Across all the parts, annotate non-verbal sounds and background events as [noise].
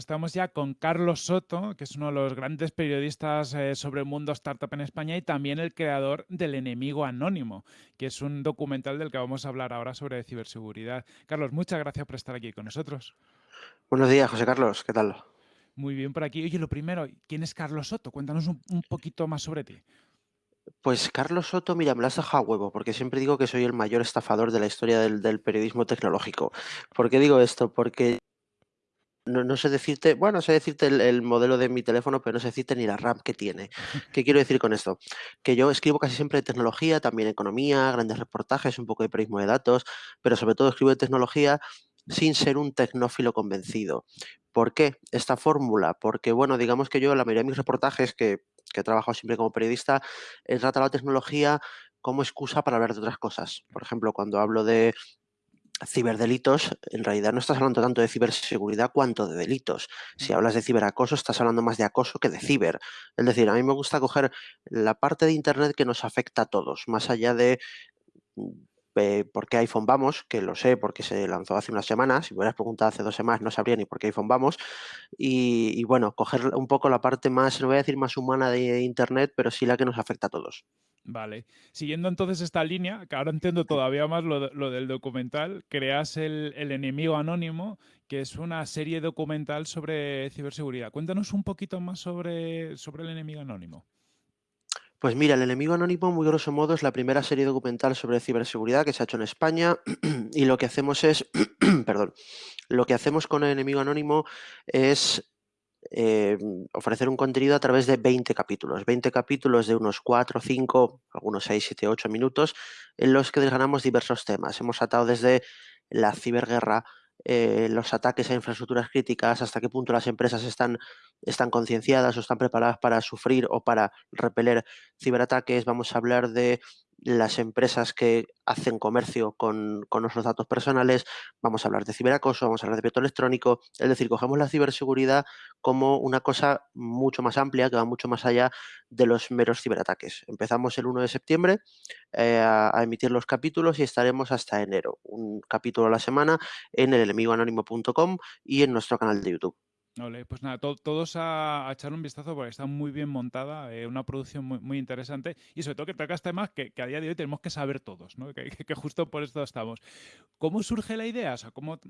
estamos ya con Carlos Soto, que es uno de los grandes periodistas eh, sobre el mundo startup en España y también el creador del Enemigo Anónimo, que es un documental del que vamos a hablar ahora sobre ciberseguridad. Carlos, muchas gracias por estar aquí con nosotros. Buenos días, José Carlos, ¿qué tal? Muy bien por aquí. Oye, lo primero, ¿quién es Carlos Soto? Cuéntanos un, poquito más sobre ti. Pues Carlos Soto, mira, me lo has dejado a huevo, porque siempre digo que soy el mayor estafador de la historia del, del periodismo tecnológico. ¿Por qué digo esto? Porque no, sé decirte, bueno, sé decirte el, modelo de mi teléfono, pero no sé decirte ni la RAM que tiene. [laughs] ¿Qué quiero decir con esto? Que yo escribo casi siempre de tecnología, también economía, grandes reportajes, un poco de periodismo de datos, pero sobre todo escribo de tecnología sin ser un tecnófilo convencido. ¿Por qué esta fórmula? Porque, bueno, digamos que yo, la mayoría de mis reportajes, que, que he trabajado siempre como periodista, he tratado la tecnología como excusa para hablar de otras cosas. Por ejemplo, cuando hablo de ciberdelitos, en realidad no estás hablando tanto de ciberseguridad cuanto de delitos. Si hablas de ciberacoso, estás hablando más de acoso que de ciber. Es decir, a mí me gusta coger la parte de Internet que nos afecta a todos, más allá de eh, por qué iPhone vamos, que lo sé porque se lanzó hace unas semanas, si me hubieras preguntado hace dos semanas no sabría ni por qué iPhone vamos, y, y bueno, coger un poco la parte más, no voy a decir más humana de Internet, pero sí la que nos afecta a todos. Vale. Siguiendo entonces esta línea, que ahora entiendo todavía más lo, del documental, creas el, Enemigo Anónimo, que es una serie documental sobre ciberseguridad. Cuéntanos un poquito más sobre, sobre el Enemigo Anónimo. Pues mira, El Enemigo Anónimo, muy grosso modo, es la primera serie documental sobre ciberseguridad que se ha hecho en España [clears throat] y lo que hacemos es, [clears throat] perdón, lo que hacemos con El Enemigo Anónimo es eh, ofrecer un contenido a través de 20 capítulos, 20 capítulos de unos 4, 5, algunos 6, 7, 8 minutos, en los que desgranamos diversos temas. Hemos atado desde la ciberguerra, eh, los ataques a infraestructuras críticas, hasta qué punto las empresas están, están concienciadas o están preparadas para sufrir o para repeler ciberataques. Vamos a hablar de las empresas que hacen comercio con, nuestros datos personales, vamos a hablar de ciberacoso, vamos a hablar de veto electrónico, es decir, cogemos la ciberseguridad como una cosa mucho más amplia, que va mucho más allá de los meros ciberataques. Empezamos el 1 de septiembre eh, a, a, emitir los capítulos y estaremos hasta enero, un capítulo a la semana en el enemigoanónimo.com y en nuestro canal de YouTube pues nada, todos a, echar un vistazo porque está muy bien montada, eh, una producción muy, interesante y sobre todo que tocas temas que, que, a día de hoy tenemos que saber todos, ¿no? que, justo por esto estamos. ¿Cómo surge la idea? O sea, ¿cómo,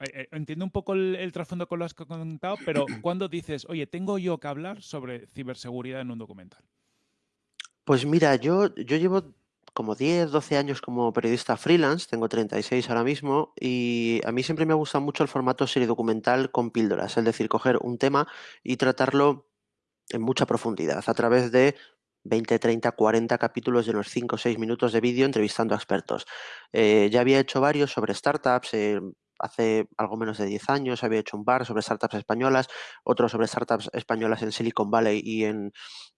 eh, entiendo un poco el, trasfondo con lo que has contado, pero [clears throat] ¿cuándo dices, oye, tengo yo que hablar sobre ciberseguridad en un documental? Pues mira, yo, yo llevo como 10, 12 años como periodista freelance, tengo 36 ahora mismo, y a mí siempre me ha gustado mucho el formato serie documental con píldoras, es decir, coger un tema y tratarlo en mucha profundidad a través de 20, 30, 40 capítulos de unos 5 o 6 minutos de vídeo entrevistando a expertos. Eh, ya había hecho varios sobre startups, eh, hace algo menos de 10 años había hecho un bar sobre startups españolas, otro sobre startups españolas en Silicon Valley y en,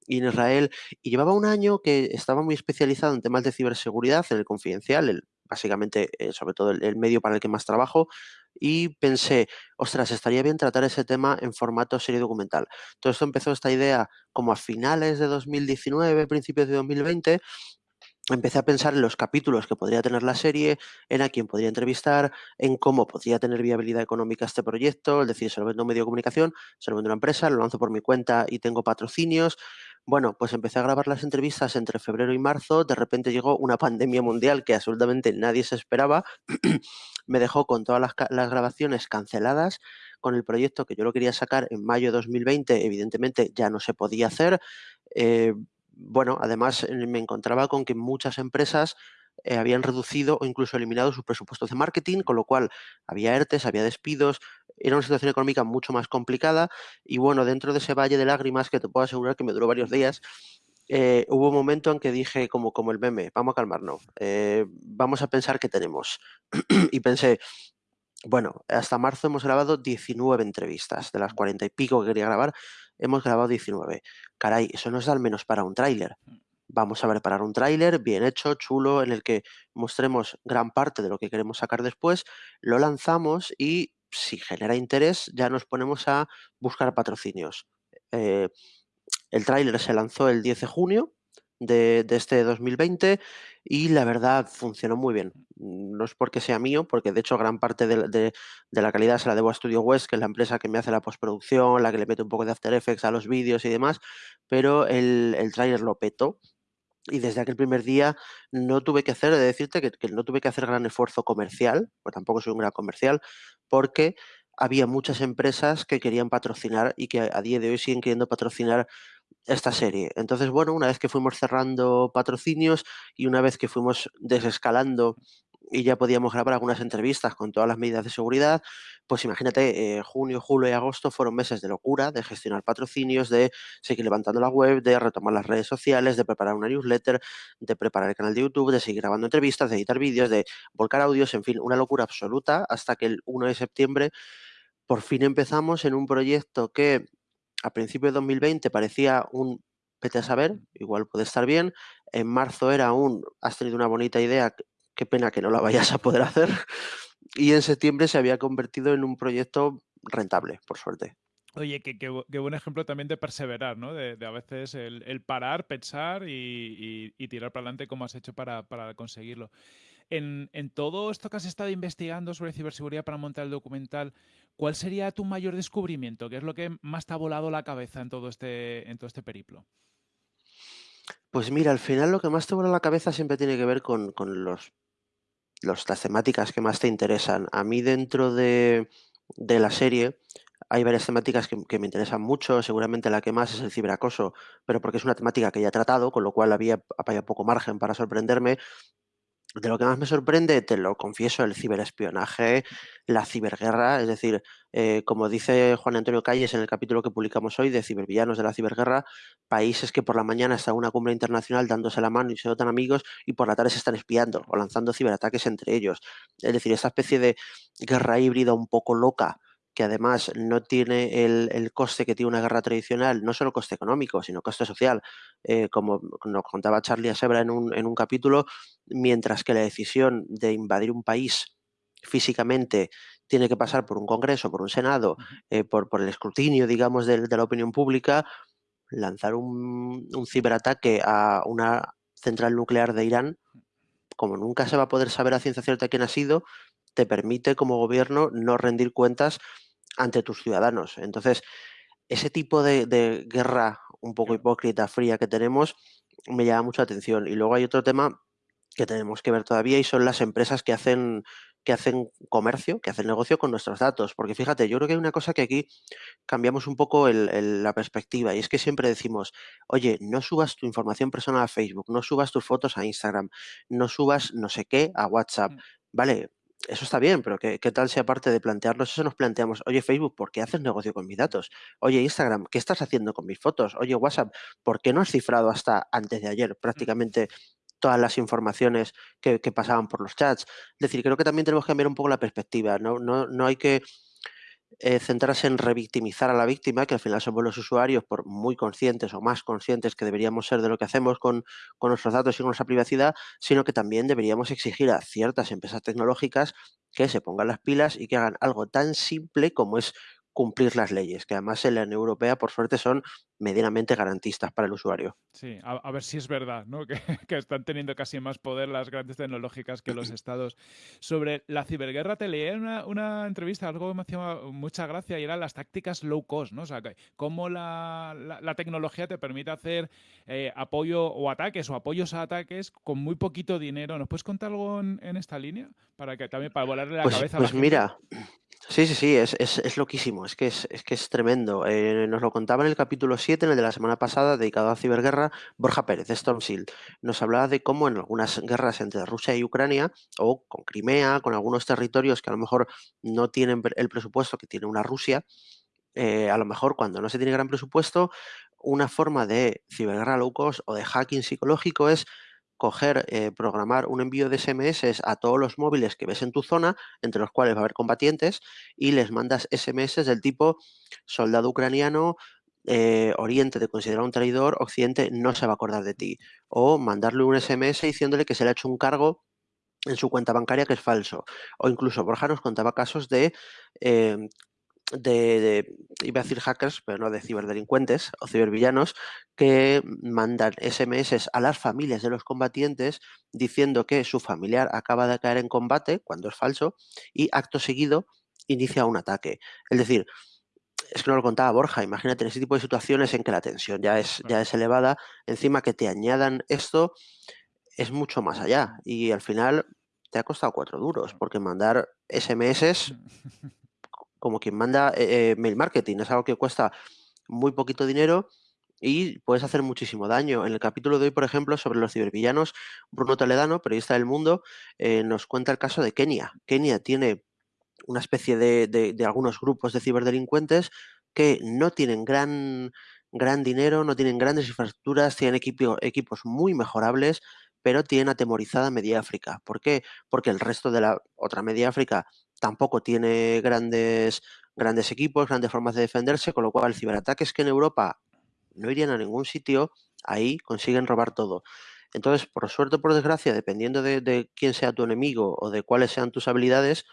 Israel, y llevaba un año que estaba muy especializado en temas de ciberseguridad, en el confidencial, el, básicamente, eh, sobre todo el, medio para el que más trabajo, y pensé, ostras, estaría bien tratar ese tema en formato serie documental. Todo esto empezó esta idea como a finales de 2019, principios de 2020, empecé a pensar en los capítulos que podría tener la serie, en a quién podría entrevistar, en cómo podría tener viabilidad económica este proyecto, es decir, se lo vendo a un medio de comunicación, se lo vendo a una empresa, lo lanzo por mi cuenta y tengo patrocinios. Bueno, pues empecé a grabar las entrevistas entre febrero y marzo, de repente llegó una [laughs] pandemia mundial que absolutamente nadie se esperaba, [clears throat] me dejó con todas las, grabaciones canceladas, con el proyecto que yo lo quería sacar en mayo de 2020, evidentemente ya no se podía hacer. Eh, bueno, además eh, me encontraba con que muchas empresas eh, habían reducido o incluso eliminado sus presupuestos de marketing, con lo cual había ERTES, había despidos, era una situación económica mucho más complicada y bueno, dentro de ese valle de lágrimas que te puedo asegurar que me duró varios días, eh, hubo un momento en que dije como, como el meme, vamos a calmarnos, vamos a pensar qué tenemos. [clears throat] y pensé, bueno, hasta marzo hemos grabado 19 entrevistas, de las 40 y pico que quería grabar, hemos grabado 19. Caray, eso nos da al menos para un tráiler. Mm. Vamos a preparar un tráiler bien hecho, chulo, en el que mostremos gran parte de lo que queremos sacar después, lo lanzamos y si genera interés ya nos ponemos a buscar patrocinios. Eh, El tráiler se lanzó el 10 de junio de, este 2020 y la verdad funcionó muy bien. No es porque sea mío, porque de hecho gran parte de, la calidad se la debo a Studio West, que es la empresa que me hace la postproducción, la que le mete un poco de After Effects a los vídeos y demás, pero el, el tráiler lo petó y desde aquel primer día no tuve que hacer, de decirte que, que, no tuve que hacer gran esfuerzo comercial, pues tampoco soy un gran comercial, porque había muchas empresas que querían patrocinar y que a día de hoy siguen queriendo patrocinar esta serie. Entonces, bueno, una vez que fuimos cerrando patrocinios y una vez que fuimos desescalando y ya podíamos grabar algunas entrevistas con todas las medidas de seguridad, pues imagínate, eh, junio, julio y agosto fueron meses de locura, de gestionar patrocinios, de seguir levantando la web, de retomar las redes sociales, de preparar una newsletter, de preparar el canal de YouTube, de seguir grabando entrevistas, de editar vídeos, de volcar audios, en fin, una locura absoluta hasta que el 1 de septiembre por fin empezamos en un proyecto que a principios de 2020 parecía un vete a saber, igual puede estar bien. En marzo era un has tenido una bonita idea, qué pena que no la vayas a poder hacer. [laughs] Y en septiembre se había convertido en un proyecto rentable, por suerte. Oye, qué, buen ejemplo también de perseverar, ¿no? De, a veces el, parar, pensar y, tirar para adelante como has hecho para, conseguirlo. En, todo esto que has estado investigando sobre ciberseguridad para montar el documental, ¿cuál sería tu mayor descubrimiento? ¿Qué es lo que más te ha volado la cabeza en todo este, en todo este periplo? Pues mira, al final lo que más te vuela la cabeza siempre tiene que ver con, los, las temáticas que más te interesan. A mí dentro de, la serie hay varias temáticas que, que, me interesan mucho. Seguramente la que más es el ciberacoso, pero porque es una temática que ya he tratado, con lo cual había, había poco margen para sorprenderme. De lo que más me sorprende, te lo confieso, el ciberespionaje, la ciberguerra, es decir, eh, como dice Juan Antonio Calles en el capítulo que publicamos hoy de Cibervillanos de la Ciberguerra, países que por la mañana están en una cumbre internacional dándose la mano y se notan amigos y por la tarde se están espiando o lanzando ciberataques entre ellos. Es decir, esta especie de guerra híbrida un poco loca que además no tiene el, coste que tiene una guerra tradicional, no solo coste económico, sino coste social, eh, como nos contaba Charlie Asebra en un, en un capítulo, mientras que la decisión de invadir un país físicamente tiene que pasar por un Congreso, por un Senado, eh, por, por, el escrutinio, digamos, de, la opinión pública, lanzar un, un, ciberataque a una central nuclear de Irán, como nunca se va a poder saber a ciencia cierta quién ha sido, te permite como gobierno no rendir cuentas ante tus ciudadanos. Entonces, ese tipo de, guerra un poco hipócrita, fría que tenemos, me llama mucha atención. Y luego hay otro tema que tenemos que ver todavía y son las empresas que hacen que hacen comercio, que hacen negocio con nuestros datos. Porque fíjate, yo creo que hay una cosa que aquí cambiamos un poco la perspectiva y es que siempre decimos, oye, no subas tu información personal a Facebook, no subas tus fotos a Instagram, no subas no sé qué a WhatsApp. Mm. Vale, eso está bien, pero ¿qué, tal si aparte de plantearnos eso nos planteamos, oye Facebook, ¿por qué haces negocio con mis datos? Oye Instagram, ¿qué estás haciendo con mis fotos? Oye WhatsApp, ¿por qué no has cifrado hasta antes de ayer prácticamente todas las informaciones que, que pasaban por los chats? Es decir, creo que también tenemos que cambiar un poco la perspectiva, no, no, no hay que eh, centrarse en revictimizar a la víctima, que al final somos los usuarios, por muy conscientes o más conscientes que deberíamos ser de lo que hacemos con, con nuestros datos y con nuestra privacidad, sino que también deberíamos exigir a ciertas empresas tecnológicas que se pongan las pilas y que hagan algo tan simple como es cumplir las leyes, que además en la Unión Europea, por suerte, son medianamente garantistas para el usuario. Sí, a, ver si es verdad, ¿no? [laughs] Que, están teniendo casi más poder las grandes tecnológicas que los [clears throat] estados. Sobre la ciberguerra te leí una, una entrevista, algo que me hacía mucha gracia, y eran las tácticas low cost, ¿no? O sea, cómo la, la, tecnología te permite hacer eh, apoyo o ataques o apoyos a ataques con muy poquito dinero. ¿Nos puedes contar algo en, esta línea? Para que también para volarle la pues, cabeza pues mira, Sí, sí, sí, es, es, es loquísimo, es que es, es que es tremendo. Eh, nos lo contaba en el capítulo 7, en el de la semana pasada, dedicado a ciberguerra, Borja Pérez, de Storm Shield. Nos hablaba de cómo en algunas guerras entre Rusia y Ucrania, o con Crimea, con algunos territorios que a lo mejor no tienen el presupuesto que tiene una Rusia, eh, a lo mejor cuando no se tiene gran presupuesto, una forma de ciberguerra low cost o de hacking psicológico es coger, eh, programar un envío de SMS a todos los móviles que ves en tu zona, entre los cuales va a haber combatientes, y les mandas SMS del tipo soldado ucraniano, eh, Oriente te considera un traidor, Occidente no se va a acordar de ti. O mandarle un SMS diciéndole que se le ha hecho un cargo en su cuenta bancaria que es falso. O incluso Borja nos contaba casos de em, de, de, iba a decir hackers, pero no de ciberdelincuentes o cibervillanos, que mandan SMS a las familias de los combatientes diciendo que su familiar acaba de caer en combate, cuando es falso, y acto seguido inicia un ataque. Es decir, es que no lo contaba Borja, imagínate en ese tipo de situaciones en que la tensión ya es, ya es elevada, encima que te añadan esto es mucho más allá y al final te ha costado cuatro duros, porque mandar SMS [laughs] como quien manda eh, eh, mail marketing, es algo que cuesta muy poquito dinero y puedes hacer muchísimo daño. En el capítulo de hoy, por ejemplo, sobre los cibervillanos, Bruno Toledano, periodista del mundo, eh, nos cuenta el caso de Kenia. Kenia tiene una especie de, de, algunos grupos de ciberdelincuentes que no tienen gran, gran dinero, no tienen grandes infraestructuras, tienen equipo, equipos muy mejorables, pero tienen atemorizada Media África. ¿Por qué? Porque el resto de la otra Media África tampoco tiene grandes, grandes equipos, grandes formas de defenderse, con lo cual ciberataques que en Europa no irían a ningún sitio, ahí consiguen robar todo. Entonces, por suerte o por desgracia, dependiendo de, de quién sea tu enemigo o de cuáles sean tus habilidades,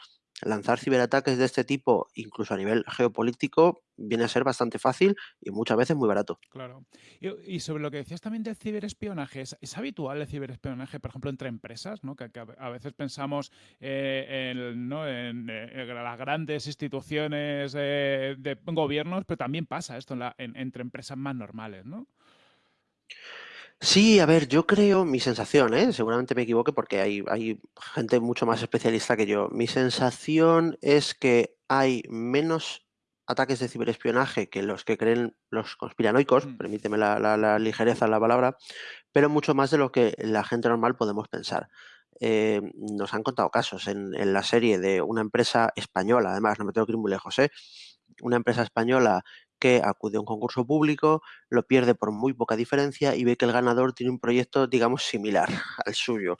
lanzar ciberataques de este tipo, incluso a nivel geopolítico, viene a ser bastante fácil y muchas veces muy barato. Claro. Y, sobre lo que decías también del ciberespionaje, ¿es, habitual el ciberespionaje, por ejemplo, entre empresas? ¿no? Que, a veces pensamos eh, en, ¿no? en, eh, las grandes instituciones eh, de gobiernos, pero también pasa esto entre empresas más normales, ¿no? Sí, a ver, yo creo, mi sensación, ¿eh? seguramente me equivoque porque hay, hay gente mucho más especialista que yo. Mi sensación es que hay menos ataques de ciberespionaje que los que creen los conspiranoicos, mm. permíteme la, la, ligereza en la palabra, pero mucho más de lo que la gente normal podemos pensar. Eh, nos han contado casos en, en, la serie de una empresa española, además, no me tengo que ir muy lejos, ¿eh? una empresa española que acude a un concurso público, lo pierde por muy poca diferencia y ve que el ganador tiene un proyecto, digamos, similar [laughs] al suyo.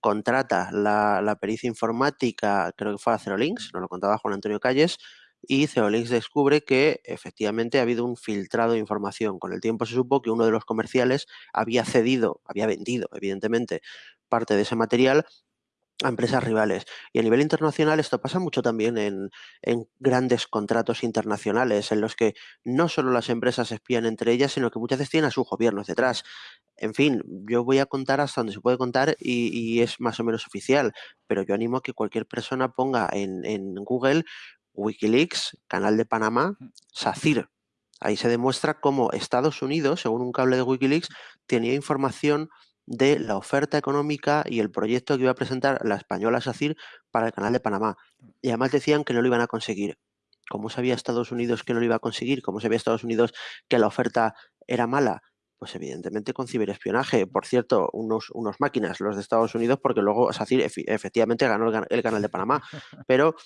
Contrata la, pericia informática, creo que fue a Cerolinks, nos lo contaba Juan Antonio Calles, y Cerolinks descubre que efectivamente ha habido un filtrado de información. Con el tiempo se supo que uno de los comerciales había cedido, había vendido, evidentemente, parte de ese material a empresas rivales. Y a nivel internacional esto pasa mucho también en, grandes contratos internacionales, en los que no solo las empresas espían entre ellas, sino que muchas veces tienen a sus gobiernos detrás. En fin, yo voy a contar hasta donde se puede contar y, es más o menos oficial, pero yo animo a que cualquier persona ponga en, en Google Wikileaks, Canal de Panamá, SACIR. Ahí se demuestra cómo Estados Unidos, según un cable de Wikileaks, tenía información de la oferta económica y el proyecto que iba a presentar la española SACIR para el canal de Panamá. Y además decían que no lo iban a conseguir. ¿Cómo sabía Estados Unidos que no lo iba a conseguir? ¿Cómo sabía Estados Unidos que la oferta era mala? Pues evidentemente con ciberespionaje. Por cierto, unos, unos máquinas, los de Estados Unidos, porque luego SACIR efectivamente ganó el canal de Panamá. [laughs] Pero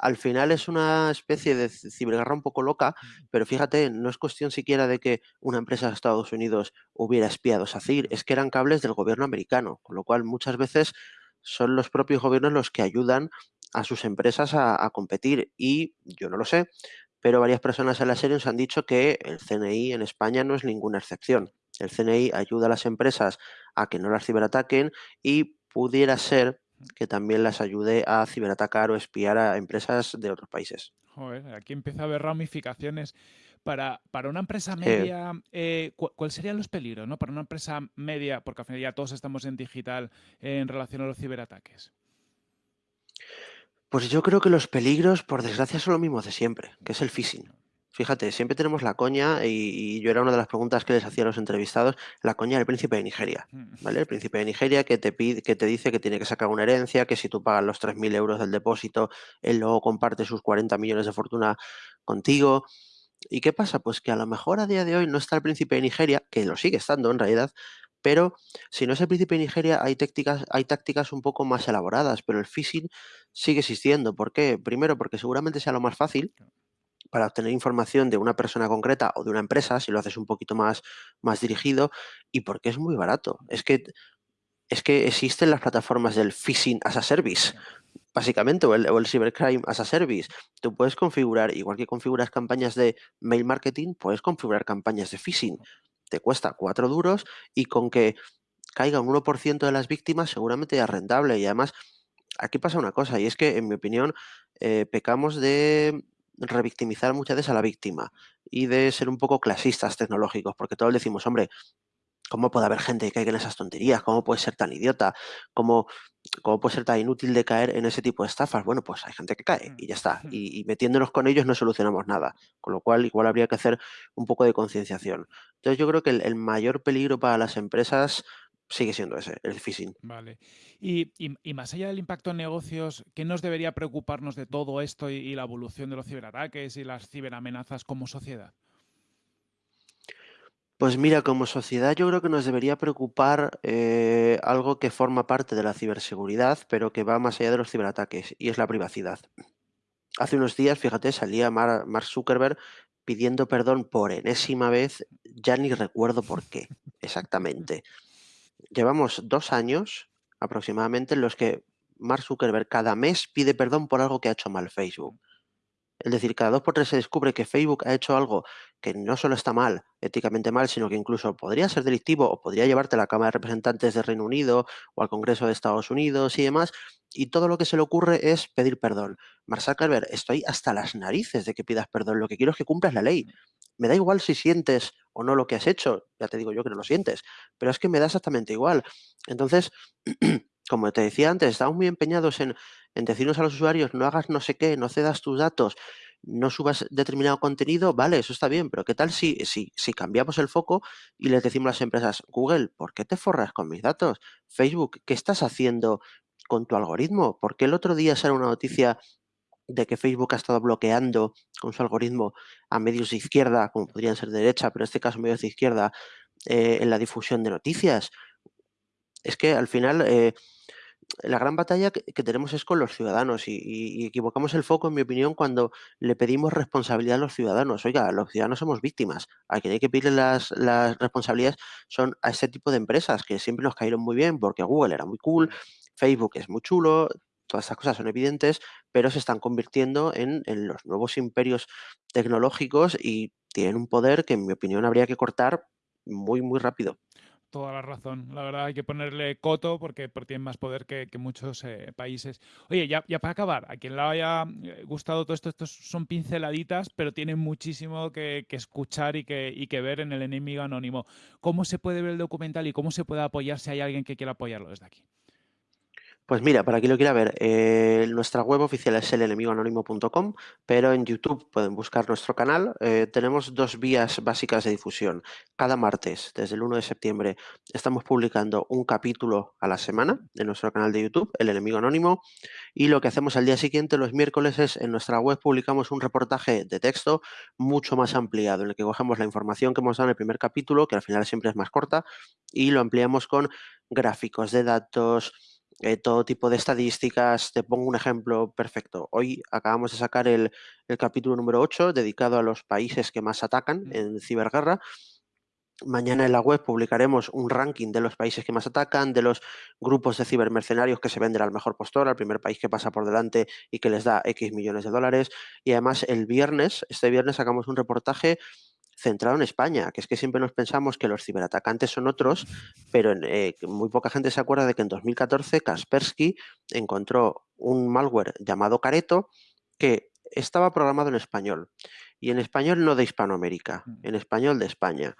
al final es una especie de ciberguerra un poco loca, pero fíjate, no es cuestión siquiera de que una empresa de Estados Unidos hubiera espiado a SACIR, es que eran cables del gobierno americano, con lo cual muchas veces son los propios gobiernos los que ayudan a sus empresas a, competir y yo no lo sé, pero varias personas en la serie nos han dicho que el CNI en España no es ninguna excepción. El CNI ayuda a las empresas a que no las ciberataquen y pudiera ser que también las ayude a ciberatacar o espiar a empresas de otros países. Joder, aquí empieza a haber ramificaciones. Para, para una empresa media, eh, ¿cuáles serían los peligros ¿no? para una empresa media? Porque al final ya todos estamos en digital en relación a los ciberataques. Pues yo creo que los peligros, por desgracia, son lo mismo de siempre, que es el phishing. Fíjate, siempre tenemos la coña, y, yo era una de las preguntas que les hacía a los entrevistados, la coña del príncipe de Nigeria, mm. ¿vale? El príncipe de Nigeria que te pide, que te dice que tiene que sacar una herencia, que si tú pagas los 3.000 euros del depósito, él luego comparte sus 40 millones de fortuna contigo. ¿Y qué pasa? Pues que a lo mejor a día de hoy no está el príncipe de Nigeria, que lo sigue estando en realidad, pero si no es el príncipe de Nigeria, hay tácticas, hay tácticas un poco más elaboradas, pero el phishing sigue existiendo. ¿Por qué? Primero, porque seguramente sea lo más fácil, para obtener información de una persona concreta o de una empresa, si lo haces un poquito más, más dirigido, y porque es muy barato. Es que, es que existen las plataformas del phishing as a service, básicamente, o el, o el cybercrime as a service. Tú puedes configurar, igual que configuras campañas de mail marketing, puedes configurar campañas de phishing. Te cuesta cuatro duros y con que caiga un 1% de las víctimas seguramente es rentable. Y además, aquí pasa una cosa, y es que, en mi opinión, eh, pecamos de revictimizar muchas veces a la víctima y de ser un poco clasistas tecnológicos, porque todos decimos, hombre, ¿cómo puede haber gente que caiga en esas tonterías? ¿Cómo puede ser tan idiota? ¿Cómo, ¿Cómo puede ser tan inútil de caer en ese tipo de estafas? Bueno, pues hay gente que cae y ya está. [laughs] Y, metiéndonos con ellos no solucionamos nada. Con lo cual, igual habría que hacer un poco de concienciación. Entonces, yo creo que el, mayor peligro para las empresas sigue siendo ese, el phishing. Vale. Y, más allá del impacto en negocios, ¿qué nos debería preocuparnos de todo esto y la evolución de los ciberataques y las ciberamenazas como sociedad? Pues mira, como sociedad yo creo que nos debería preocupar eh, algo que forma parte de la ciberseguridad, pero que va más allá de los ciberataques, y es la privacidad. Hace unos días, fíjate, salía Mark Zuckerberg pidiendo perdón por enésima vez, ya ni recuerdo por qué exactamente. Llevamos dos años aproximadamente en los que Mark Zuckerberg cada mes pide perdón por algo que ha hecho mal Facebook. Es decir, cada dos por tres se descubre que Facebook ha hecho algo que no solo está mal, éticamente mal, sino que incluso podría ser delictivo o podría llevarte a la Cámara de Representantes de Reino Unido o al Congreso de Estados Unidos y demás, y todo lo que se le ocurre es pedir perdón. Mark Zuckerberg, estoy hasta las narices de que pidas perdón, lo que quiero es que cumplas la ley. Me da igual si sientes o no lo que has hecho, ya te digo yo que no lo sientes, pero es que me da exactamente igual. Entonces, [clears throat] como te decía antes, estamos muy empeñados en, en decirnos a los usuarios, no hagas no sé qué, no cedas tus datos, no subas determinado contenido, vale, eso está bien, pero ¿qué tal si, si, si cambiamos el foco y les decimos a las empresas, Google, ¿por qué te forras con mis datos? Facebook, ¿qué estás haciendo con tu algoritmo? ¿Por qué el otro día sale una noticia de que Facebook ha estado bloqueando con su algoritmo a medios de izquierda, como podrían ser de derecha, pero en este caso medios de izquierda, eh, en la difusión de noticias? Es que al final... Eh, la gran batalla que, tenemos es con los ciudadanos y, equivocamos el foco, en mi opinión, cuando le pedimos responsabilidad a los ciudadanos. Oiga, los ciudadanos somos víctimas. A quien hay que pedirle las, responsabilidades son a ese tipo de empresas que siempre nos cayeron muy bien porque Google era muy cool, Facebook es muy chulo, todas estas cosas son evidentes, pero se están convirtiendo en, en los nuevos imperios tecnológicos y tienen un poder que, en mi opinión, habría que cortar muy, muy rápido toda la razón. La verdad hay que ponerle coto porque, tiene más poder que, muchos eh, países. Oye, ya, ya, para acabar, a quien le haya eh, gustado todo esto, estos son pinceladitas, pero tienen muchísimo que, escuchar y que, y que ver en el enemigo anónimo. ¿Cómo se puede ver el documental y cómo se puede apoyar si hay alguien que quiera apoyarlo desde aquí? Pues mira, para quien lo quiera ver, eh, nuestra web oficial es elenemigoanónimo.com, pero en YouTube pueden buscar nuestro canal. Eh, tenemos dos vías básicas de difusión. Cada martes, desde el 1 de septiembre, estamos publicando un capítulo a la semana en nuestro canal de YouTube, El Enemigo Anónimo, y lo que hacemos al día siguiente, los miércoles, es en nuestra web publicamos un reportaje de texto mucho más ampliado, en el que cogemos la información que hemos dado en el primer capítulo, que al final siempre es más corta, y lo ampliamos con gráficos de datos, eh, todo tipo de estadísticas. Te pongo un ejemplo perfecto. Hoy acabamos de sacar el, capítulo número 8 dedicado a los países que más atacan en ciberguerra. Mañana en la web publicaremos un ranking de los países que más atacan, de los grupos de cibermercenarios que se venden al mejor postor, al primer país que pasa por delante y que les da X millones de dólares. Y además el viernes, este viernes sacamos un reportaje centrado en España, que es que siempre nos pensamos que los ciberatacantes son otros, pero eh, muy poca gente se acuerda de que en 2014 Kaspersky encontró un malware llamado Careto que estaba programado en español, y en español no de Hispanoamérica, mm. en español de España.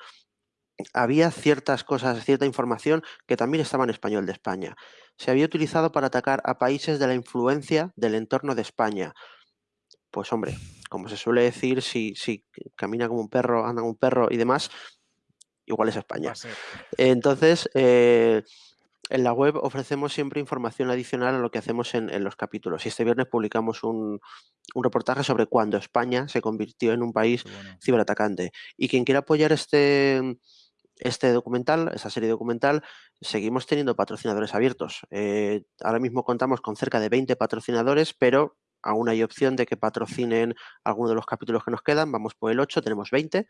Había ciertas cosas, cierta información que también estaba en español de España. Se había utilizado para atacar a países de la influencia del entorno de España. Pues hombre, como se suele decir, si, si camina como un perro, anda como un perro y demás, igual es España. Entonces, eh, en la web ofrecemos siempre información adicional a lo que hacemos en, los capítulos. Y este viernes publicamos un, reportaje sobre cuándo España se convirtió en un país ciberatacante. Y quien quiera apoyar este, este documental, esta serie documental, seguimos teniendo patrocinadores abiertos. Eh, ahora mismo contamos con cerca de 20 patrocinadores, pero aún hay opción de que patrocinen alguno de los capítulos que nos quedan. Vamos por el 8, tenemos 20.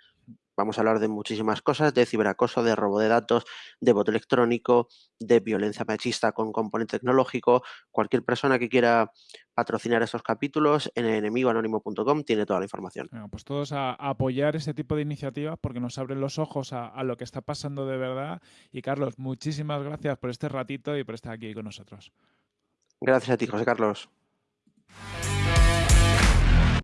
Vamos a hablar de muchísimas cosas, de ciberacoso, de robo de datos, de voto electrónico, de violencia machista con componente tecnológico. Cualquier persona que quiera patrocinar estos capítulos en enemigoanónimo.com tiene toda la información. pues todos a, apoyar este tipo de iniciativas porque nos abren los ojos a, a lo que está pasando de verdad. Y Carlos, muchísimas gracias por este ratito y por estar aquí con nosotros. Gracias a ti, José Carlos.